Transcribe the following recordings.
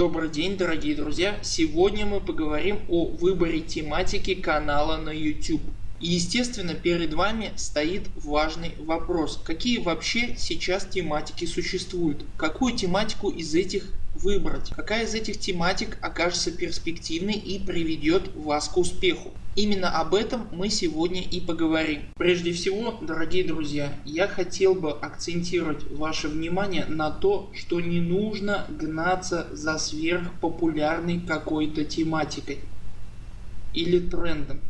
Добрый день дорогие друзья! Сегодня мы поговорим о выборе тематики канала на YouTube. И естественно перед вами стоит важный вопрос. Какие вообще сейчас тематики существуют? Какую тематику из этих выбрать? Какая из этих тематик окажется перспективной и приведет вас к успеху? Именно об этом мы сегодня и поговорим. Прежде всего, дорогие друзья, я хотел бы акцентировать ваше внимание на то, что не нужно гнаться за сверхпопулярной какой-то тематикой или трендом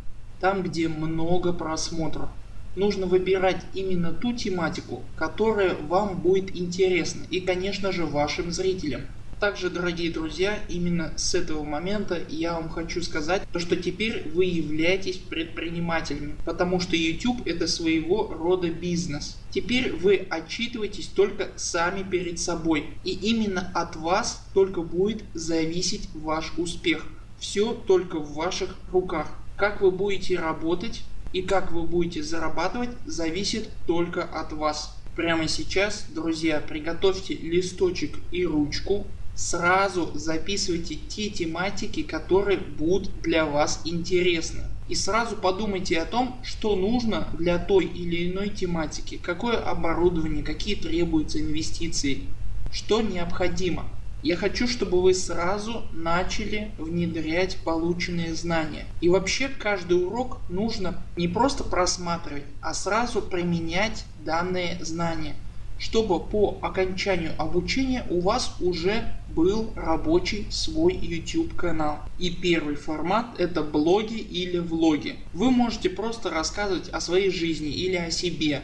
там где много просмотров. Нужно выбирать именно ту тематику, которая вам будет интересна и конечно же вашим зрителям. Также дорогие друзья, именно с этого момента я вам хочу сказать, то, что теперь вы являетесь предпринимателями, потому что YouTube это своего рода бизнес. Теперь вы отчитываетесь только сами перед собой и именно от вас только будет зависеть ваш успех. Все только в ваших руках. Как вы будете работать и как вы будете зарабатывать зависит только от вас. Прямо сейчас друзья приготовьте листочек и ручку. Сразу записывайте те тематики которые будут для вас интересны. И сразу подумайте о том что нужно для той или иной тематики. Какое оборудование, какие требуются инвестиции, что необходимо. Я хочу, чтобы вы сразу начали внедрять полученные знания. И вообще каждый урок нужно не просто просматривать, а сразу применять данные знания чтобы по окончанию обучения у вас уже был рабочий свой YouTube канал. И первый формат это блоги или влоги. Вы можете просто рассказывать о своей жизни или о себе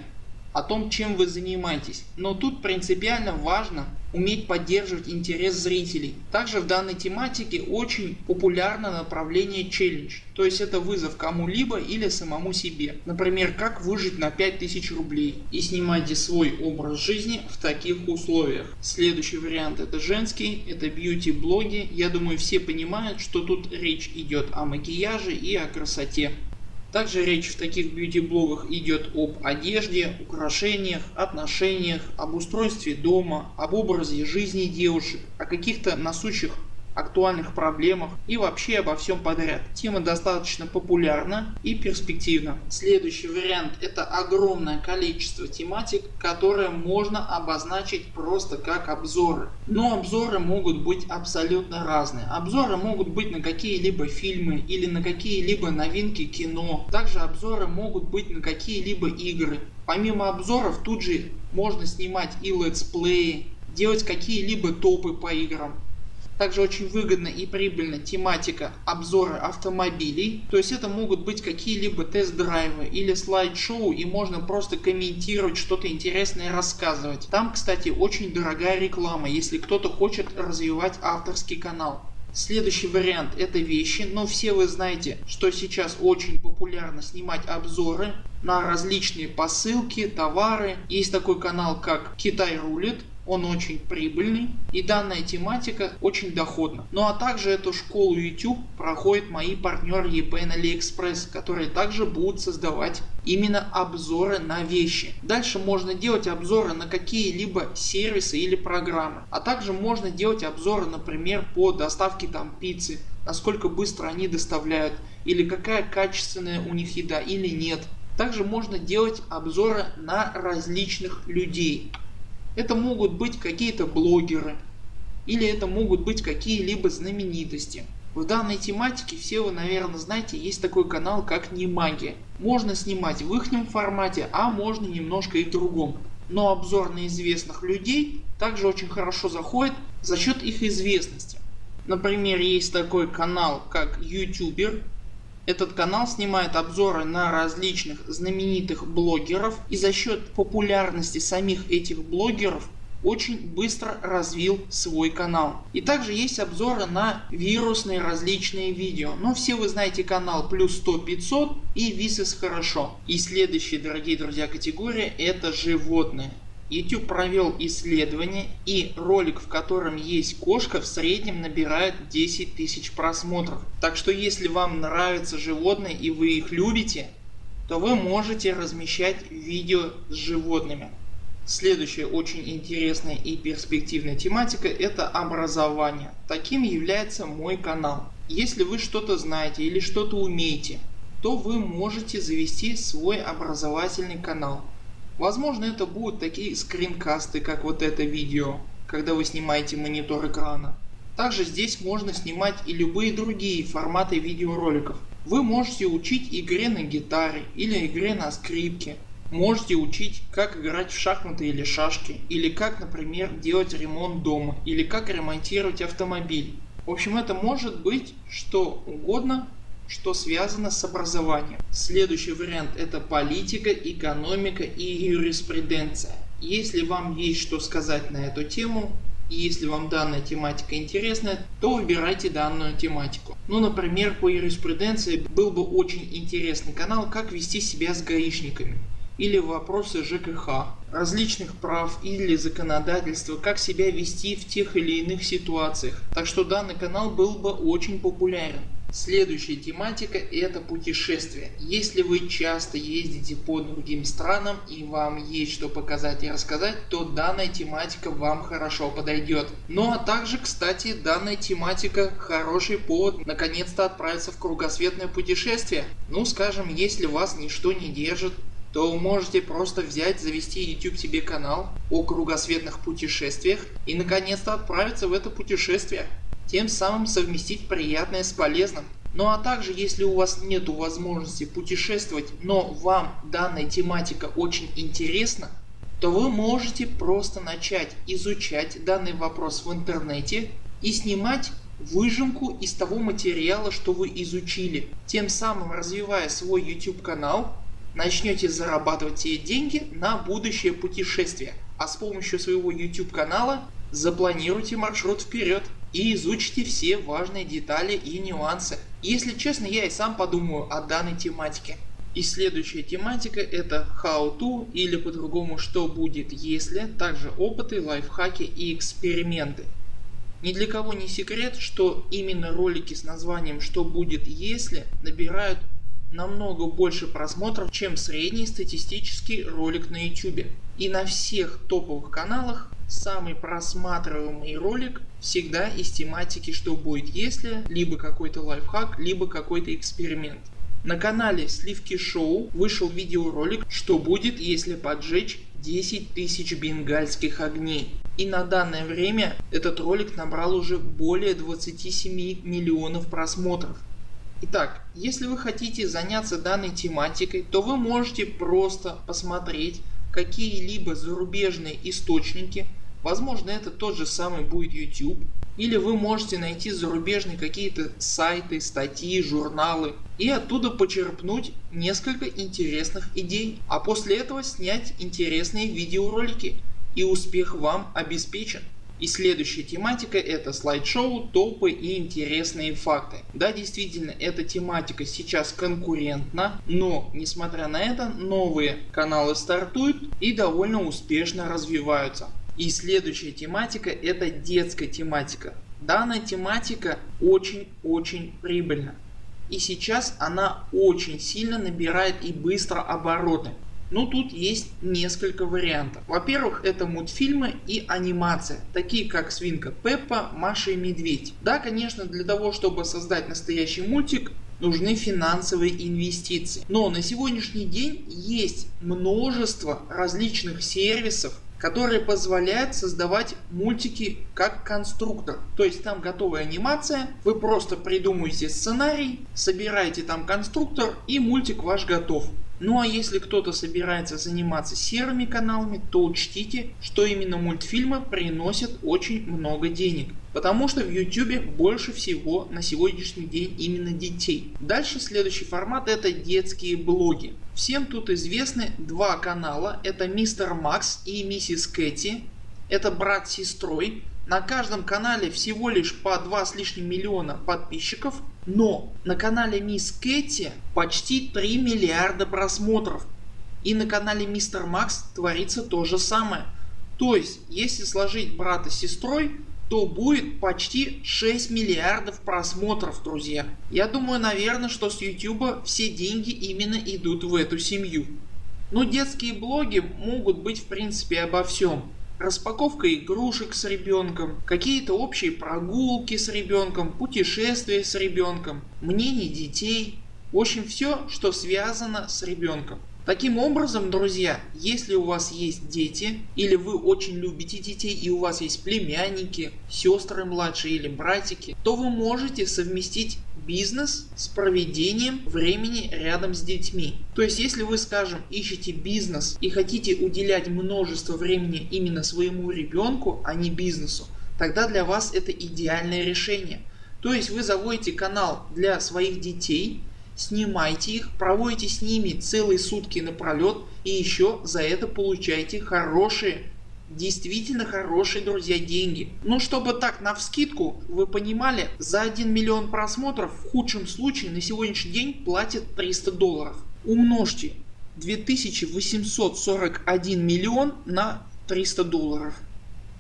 о том чем вы занимаетесь. Но тут принципиально важно уметь поддерживать интерес зрителей. Также в данной тематике очень популярно направление челлендж. То есть это вызов кому-либо или самому себе. Например как выжить на 5000 рублей. И снимайте свой образ жизни в таких условиях. Следующий вариант это женский, это бьюти блоги. Я думаю все понимают что тут речь идет о макияже и о красоте. Также речь в таких бьюти блогах идет об одежде, украшениях, отношениях, об устройстве дома, об образе жизни девушек, о каких-то насущих актуальных проблемах и вообще обо всем подряд. Тема достаточно популярна и перспективна. Следующий вариант это огромное количество тематик, которые можно обозначить просто как обзоры. Но обзоры могут быть абсолютно разные. Обзоры могут быть на какие-либо фильмы или на какие-либо новинки кино. Также обзоры могут быть на какие-либо игры. Помимо обзоров тут же можно снимать и летсплеи, делать какие-либо топы по играм. Также очень выгодна и прибыльна тематика обзора автомобилей. То есть это могут быть какие-либо тест-драйвы или слайд-шоу и можно просто комментировать что-то интересное рассказывать. Там кстати очень дорогая реклама если кто-то хочет развивать авторский канал. Следующий вариант это вещи, но все вы знаете, что сейчас очень популярно снимать обзоры на различные посылки, товары. Есть такой канал как Китай рулит он очень прибыльный и данная тематика очень доходна. Ну а также эту школу YouTube проходят мои партнеры EPN AliExpress, которые также будут создавать именно обзоры на вещи. Дальше можно делать обзоры на какие-либо сервисы или программы. А также можно делать обзоры например по доставке там пиццы, насколько быстро они доставляют или какая качественная у них еда или нет. Также можно делать обзоры на различных людей. Это могут быть какие-то блогеры или это могут быть какие-либо знаменитости. В данной тематике все вы наверное знаете есть такой канал как Немагия. Можно снимать в их формате, а можно немножко и в другом. Но обзор на известных людей также очень хорошо заходит за счет их известности. Например есть такой канал как YouTuber этот канал снимает обзоры на различных знаменитых блогеров и за счет популярности самих этих блогеров очень быстро развил свой канал. И также есть обзоры на вирусные различные видео. Но все вы знаете канал плюс 100 500 и висес хорошо. И следующая дорогие друзья категория это животные. YouTube провел исследование и ролик в котором есть кошка в среднем набирает 10 тысяч просмотров. Так что если вам нравятся животные и вы их любите, то вы можете размещать видео с животными. Следующая очень интересная и перспективная тематика это образование. Таким является мой канал. Если вы что-то знаете или что-то умеете, то вы можете завести свой образовательный канал. Возможно это будут такие скринкасты как вот это видео, когда вы снимаете монитор экрана. Также здесь можно снимать и любые другие форматы видеороликов. Вы можете учить игре на гитаре или игре на скрипке Можете учить как играть в шахматы или шашки, или как например делать ремонт дома, или как ремонтировать автомобиль. В общем это может быть что угодно, что связано с образованием. Следующий вариант это политика, экономика и юриспруденция. Если вам есть что сказать на эту тему, и если вам данная тематика интересна, то выбирайте данную тематику. Ну например по юриспруденции был бы очень интересный канал как вести себя с гаишниками или вопросы ЖКХ, различных прав или законодательства, как себя вести в тех или иных ситуациях. Так что данный канал был бы очень популярен. Следующая тематика это путешествия. Если вы часто ездите по другим странам и вам есть что показать и рассказать, то данная тематика вам хорошо подойдет. Ну а также кстати данная тематика хороший повод наконец-то отправиться в кругосветное путешествие. Ну скажем если вас ничто не держит то можете просто взять завести YouTube себе канал о кругосветных путешествиях и наконец-то отправиться в это путешествие. Тем самым совместить приятное с полезным. Ну а также если у вас нет возможности путешествовать, но вам данная тематика очень интересна, то вы можете просто начать изучать данный вопрос в интернете и снимать выжимку из того материала что вы изучили, тем самым развивая свой YouTube канал начнете зарабатывать те деньги на будущее путешествие. А с помощью своего YouTube канала запланируйте маршрут вперед и изучите все важные детали и нюансы. Если честно я и сам подумаю о данной тематике. И следующая тематика это how to или по-другому что будет если, также опыты, лайфхаки и эксперименты. Ни для кого не секрет, что именно ролики с названием что будет если набирают намного больше просмотров чем средний статистический ролик на YouTube. И на всех топовых каналах самый просматриваемый ролик всегда из тематики что будет если, либо какой-то лайфхак, либо какой-то эксперимент. На канале Сливки Шоу вышел видеоролик что будет если поджечь 10 тысяч бенгальских огней. И на данное время этот ролик набрал уже более 27 миллионов просмотров. Итак, если вы хотите заняться данной тематикой, то вы можете просто посмотреть какие-либо зарубежные источники. Возможно это тот же самый будет YouTube. Или вы можете найти зарубежные какие-то сайты, статьи, журналы и оттуда почерпнуть несколько интересных идей. А после этого снять интересные видеоролики и успех вам обеспечен. И следующая тематика это слайд-шоу, топы и интересные факты. Да действительно эта тематика сейчас конкурентна, но несмотря на это новые каналы стартуют и довольно успешно развиваются. И следующая тематика это детская тематика. Данная тематика очень-очень прибыльна. И сейчас она очень сильно набирает и быстро обороты. Но ну, тут есть несколько вариантов. Во-первых это мультфильмы и анимация, такие как Свинка Пеппа, Маша и Медведь. Да конечно для того чтобы создать настоящий мультик нужны финансовые инвестиции. Но на сегодняшний день есть множество различных сервисов которые позволяют создавать мультики как конструктор. То есть там готовая анимация, вы просто придумываете сценарий, собираете там конструктор и мультик ваш готов. Ну а если кто-то собирается заниматься серыми каналами, то учтите, что именно мультфильмы приносят очень много денег. Потому что в YouTube больше всего на сегодняшний день именно детей. Дальше следующий формат это детские блоги. Всем тут известны два канала. Это Мистер Макс и Миссис Кэти. Это брат с сестрой. На каждом канале всего лишь по 2 с лишним миллиона подписчиков. Но на канале Мисс Кэти почти 3 миллиарда просмотров. И на канале Мистер Макс творится то же самое. То есть если сложить брата с сестрой то будет почти 6 миллиардов просмотров друзья. Я думаю наверное что с YouTube все деньги именно идут в эту семью. Но детские блоги могут быть в принципе обо всем. Распаковка игрушек с ребенком, какие-то общие прогулки с ребенком, путешествия с ребенком, мнение детей. В общем все что связано с ребенком. Таким образом друзья если у вас есть дети или вы очень любите детей и у вас есть племянники, сестры младшие или братики то вы можете совместить бизнес с проведением времени рядом с детьми. То есть если вы скажем ищете бизнес и хотите уделять множество времени именно своему ребенку а не бизнесу тогда для вас это идеальное решение. То есть вы заводите канал для своих детей снимайте их, проводите с ними целые сутки напролет и еще за это получаете хорошие действительно хорошие друзья деньги. Ну чтобы так на вскидку вы понимали за 1 миллион просмотров в худшем случае на сегодняшний день платят 300 долларов. Умножьте 2841 миллион на 300 долларов.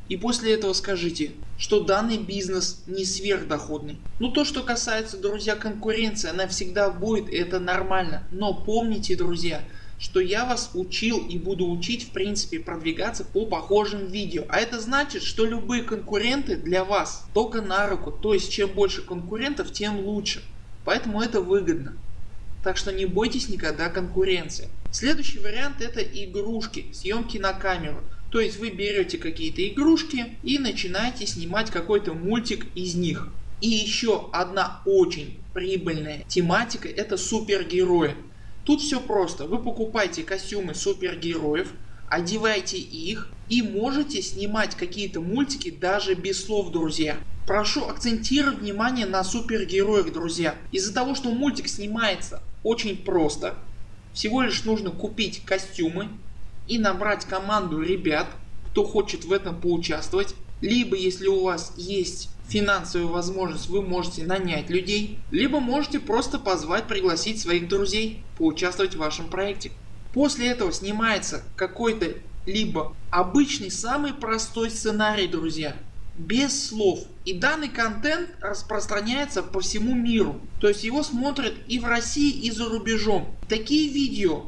И после этого скажите, что данный бизнес не сверхдоходный. Ну то что касается друзья конкуренции она всегда будет это нормально. Но помните друзья что я вас учил и буду учить в принципе продвигаться по похожим видео. А это значит что любые конкуренты для вас только на руку. То есть чем больше конкурентов тем лучше. Поэтому это выгодно. Так что не бойтесь никогда конкуренции. Следующий вариант это игрушки, съемки на камеру. То есть вы берете какие-то игрушки и начинаете снимать какой-то мультик из них. И еще одна очень прибыльная тематика это супергерои. Тут все просто. Вы покупаете костюмы супергероев, одеваете их и можете снимать какие-то мультики даже без слов друзья. Прошу акцентировать внимание на супергероях друзья. Из-за того что мультик снимается очень просто. Всего лишь нужно купить костюмы, и набрать команду ребят, кто хочет в этом поучаствовать. Либо если у вас есть финансовая возможность вы можете нанять людей, либо можете просто позвать пригласить своих друзей поучаствовать в вашем проекте. После этого снимается какой-то либо обычный самый простой сценарий друзья без слов и данный контент распространяется по всему миру. То есть его смотрят и в России и за рубежом. Такие видео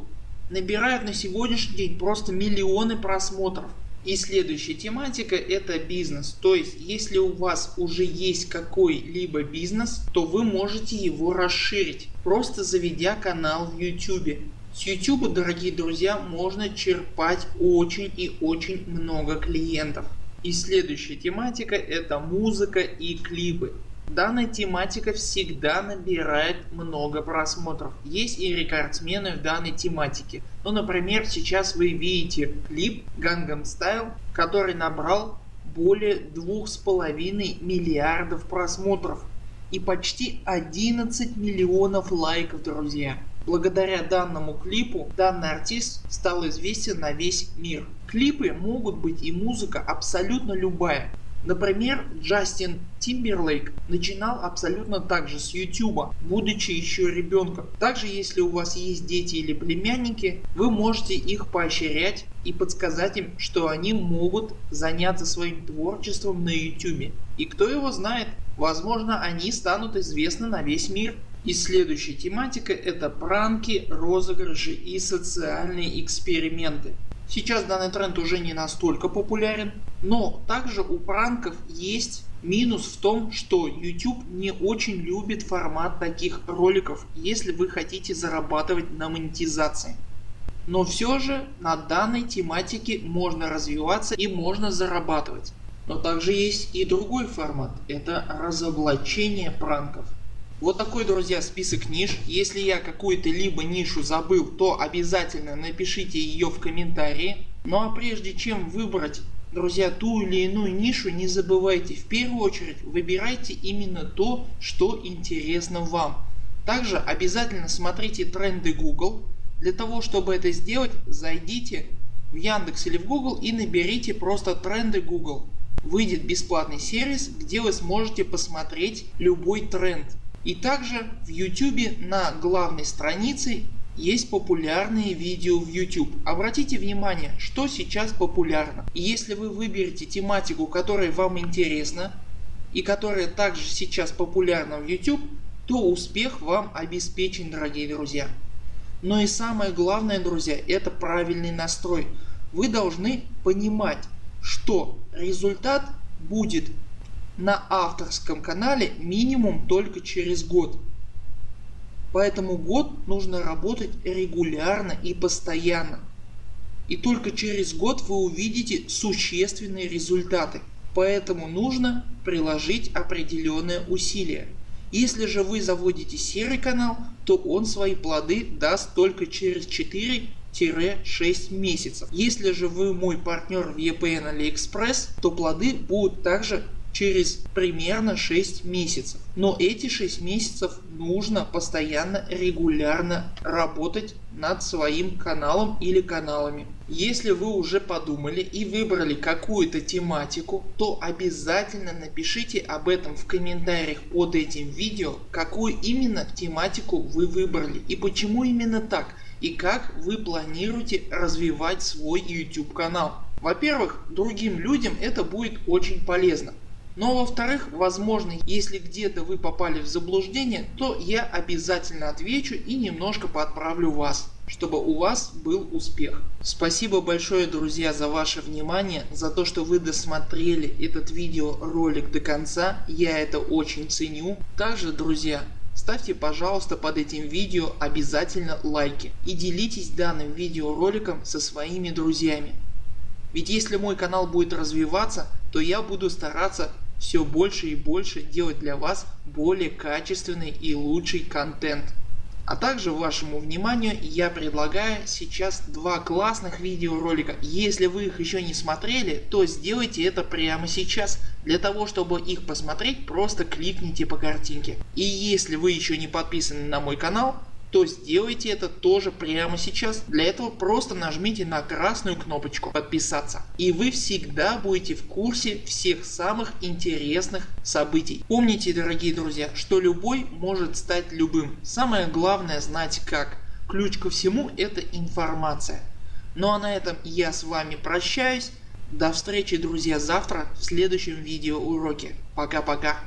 набирают на сегодняшний день просто миллионы просмотров. И следующая тематика это бизнес. То есть если у вас уже есть какой-либо бизнес, то вы можете его расширить, просто заведя канал в YouTube. С YouTube, дорогие друзья, можно черпать очень и очень много клиентов. И следующая тематика это музыка и клипы. Данная тематика всегда набирает много просмотров. Есть и рекордсмены в данной тематике. Ну например сейчас вы видите клип Gangnam Style который набрал более двух с половиной миллиардов просмотров и почти 11 миллионов лайков друзья. Благодаря данному клипу данный артист стал известен на весь мир. Клипы могут быть и музыка абсолютно любая. Например, Джастин Тимберлейк начинал абсолютно так же с YouTube, будучи еще ребенком. Также если у вас есть дети или племянники, вы можете их поощрять и подсказать им, что они могут заняться своим творчеством на YouTube. И кто его знает, возможно они станут известны на весь мир. И следующая тематика это пранки, розыгрыши и социальные эксперименты. Сейчас данный тренд уже не настолько популярен, но также у пранков есть минус в том, что YouTube не очень любит формат таких роликов, если вы хотите зарабатывать на монетизации. Но все же на данной тематике можно развиваться и можно зарабатывать. Но также есть и другой формат, это разоблачение пранков. Вот такой друзья список ниш. Если я какую-то либо нишу забыл то обязательно напишите ее в комментарии. Ну а прежде чем выбрать друзья ту или иную нишу не забывайте в первую очередь выбирайте именно то что интересно вам. Также обязательно смотрите тренды Google. Для того чтобы это сделать зайдите в Яндекс или в Google и наберите просто тренды Google. Выйдет бесплатный сервис где вы сможете посмотреть любой тренд. И также в YouTube на главной странице есть популярные видео в YouTube. Обратите внимание что сейчас популярно. Если вы выберете тематику которая вам интересна и которая также сейчас популярна в YouTube то успех вам обеспечен дорогие друзья. Но и самое главное друзья это правильный настрой. Вы должны понимать что результат будет на авторском канале минимум только через год. Поэтому год нужно работать регулярно и постоянно. И только через год вы увидите существенные результаты. Поэтому нужно приложить определенные усилия. Если же вы заводите серый канал, то он свои плоды даст только через 4-6 месяцев. Если же вы мой партнер в EPN AliExpress, то плоды будут также через примерно 6 месяцев. Но эти 6 месяцев нужно постоянно регулярно работать над своим каналом или каналами. Если вы уже подумали и выбрали какую-то тематику, то обязательно напишите об этом в комментариях под этим видео, какую именно тематику вы выбрали и почему именно так и как вы планируете развивать свой YouTube канал. Во-первых, другим людям это будет очень полезно. Но во-вторых, возможно, если где-то вы попали в заблуждение, то я обязательно отвечу и немножко подправлю вас чтобы у вас был успех. Спасибо большое друзья за ваше внимание, за то что вы досмотрели этот видеоролик до конца, я это очень ценю. Также друзья ставьте пожалуйста под этим видео обязательно лайки и делитесь данным видеороликом со своими друзьями. Ведь если мой канал будет развиваться, то я буду стараться все больше и больше делать для вас более качественный и лучший контент. А также вашему вниманию я предлагаю сейчас два классных видеоролика. Если вы их еще не смотрели, то сделайте это прямо сейчас. Для того чтобы их посмотреть просто кликните по картинке. И если вы еще не подписаны на мой канал, то сделайте это тоже прямо сейчас. Для этого просто нажмите на красную кнопочку подписаться и вы всегда будете в курсе всех самых интересных событий. Помните дорогие друзья, что любой может стать любым. Самое главное знать как. Ключ ко всему это информация. Ну а на этом я с вами прощаюсь. До встречи друзья завтра в следующем видео уроке. Пока-пока.